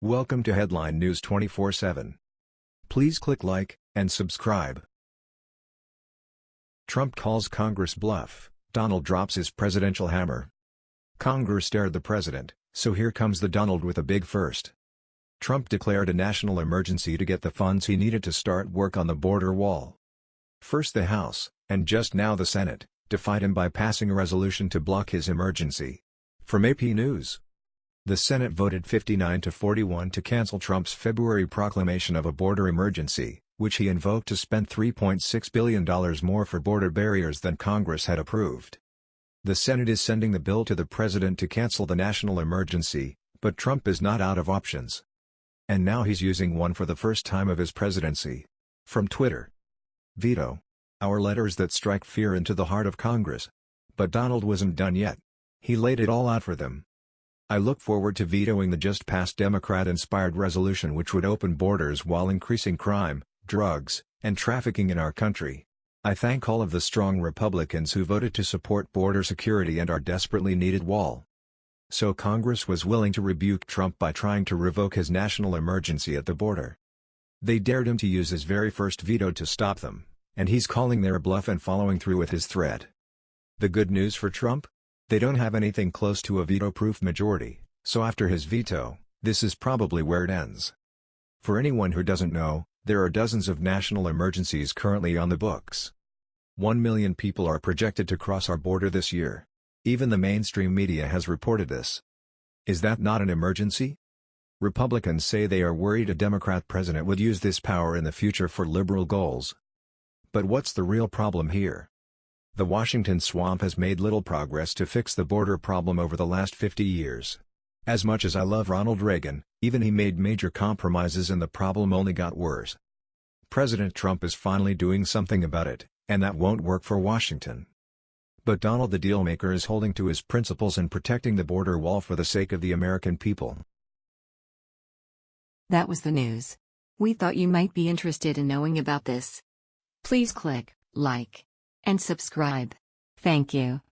Welcome to Headline News 24/7. Please click like and subscribe. Trump calls Congress bluff. Donald drops his presidential hammer. Congress dared the president, so here comes the Donald with a big first. Trump declared a national emergency to get the funds he needed to start work on the border wall. First the House, and just now the Senate, defied him by passing a resolution to block his emergency. From AP News. The Senate voted 59 to 41 to cancel Trump's February proclamation of a border emergency, which he invoked to spend $3.6 billion more for border barriers than Congress had approved. The Senate is sending the bill to the president to cancel the national emergency, but Trump is not out of options. And now he's using one for the first time of his presidency. From Twitter. Veto. Our letters that strike fear into the heart of Congress. But Donald wasn't done yet. He laid it all out for them. I look forward to vetoing the just-passed Democrat-inspired resolution which would open borders while increasing crime, drugs, and trafficking in our country. I thank all of the strong Republicans who voted to support border security and our desperately needed wall. So Congress was willing to rebuke Trump by trying to revoke his national emergency at the border. They dared him to use his very first veto to stop them, and he's calling their bluff and following through with his threat. The good news for Trump? They don't have anything close to a veto-proof majority, so after his veto, this is probably where it ends. For anyone who doesn't know, there are dozens of national emergencies currently on the books. One million people are projected to cross our border this year. Even the mainstream media has reported this. Is that not an emergency? Republicans say they are worried a Democrat president would use this power in the future for liberal goals. But what's the real problem here? The Washington swamp has made little progress to fix the border problem over the last 50 years. As much as I love Ronald Reagan, even he made major compromises and the problem only got worse. President Trump is finally doing something about it, and that won't work for Washington. But Donald the dealmaker is holding to his principles and protecting the border wall for the sake of the American people. That was the news. We thought you might be interested in knowing about this. Please click like and subscribe. Thank you.